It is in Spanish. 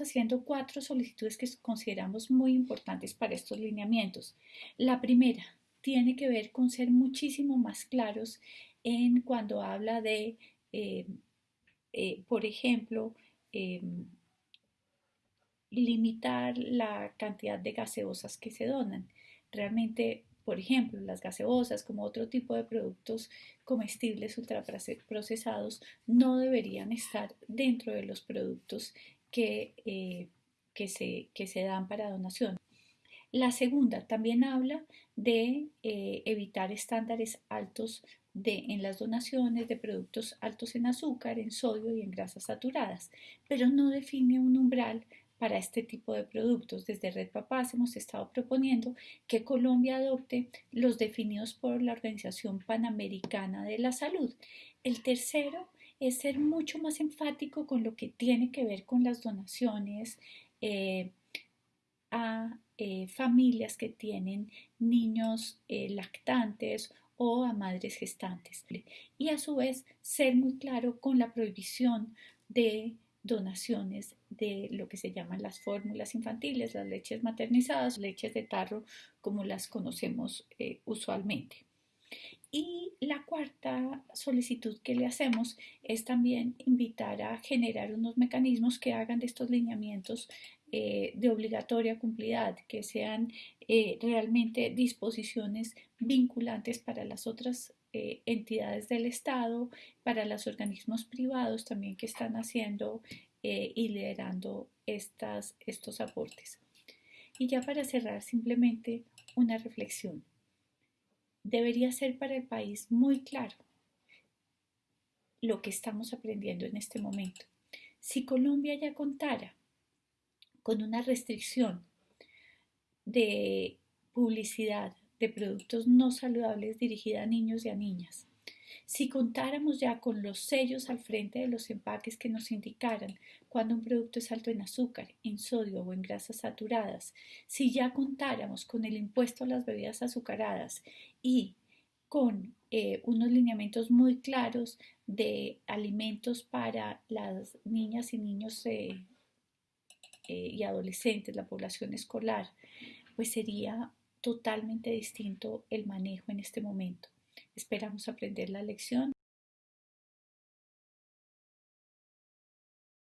haciendo cuatro solicitudes que consideramos muy importantes para estos lineamientos. La primera tiene que ver con ser muchísimo más claros en cuando habla de, eh, eh, por ejemplo, em, limitar la cantidad de gaseosas que se donan. Realmente, por ejemplo, las gaseosas como otro tipo de productos comestibles ultraprocesados no deberían estar dentro de los productos que, eh, que, se, que se dan para donación. La segunda también habla de eh, evitar estándares altos de, en las donaciones de productos altos en azúcar, en sodio y en grasas saturadas, pero no define un umbral para este tipo de productos. Desde Red Papás hemos estado proponiendo que Colombia adopte los definidos por la Organización Panamericana de la Salud. El tercero es ser mucho más enfático con lo que tiene que ver con las donaciones eh, a eh, familias que tienen niños eh, lactantes o a madres gestantes. Y a su vez ser muy claro con la prohibición de donaciones de lo que se llaman las fórmulas infantiles, las leches maternizadas, leches de tarro como las conocemos usualmente. Y la cuarta solicitud que le hacemos es también invitar a generar unos mecanismos que hagan de estos lineamientos eh, de obligatoria cumplidad, que sean eh, realmente disposiciones vinculantes para las otras eh, entidades del Estado, para los organismos privados también que están haciendo y liderando estas, estos aportes. Y ya para cerrar, simplemente una reflexión. Debería ser para el país muy claro lo que estamos aprendiendo en este momento. Si Colombia ya contara con una restricción de publicidad de productos no saludables dirigida a niños y a niñas. Si contáramos ya con los sellos al frente de los empaques que nos indicaran cuando un producto es alto en azúcar, en sodio o en grasas saturadas, si ya contáramos con el impuesto a las bebidas azucaradas y con eh, unos lineamientos muy claros de alimentos para las niñas y niños eh, eh, y adolescentes, la población escolar, pues sería totalmente distinto el manejo en este momento. Esperamos aprender la lección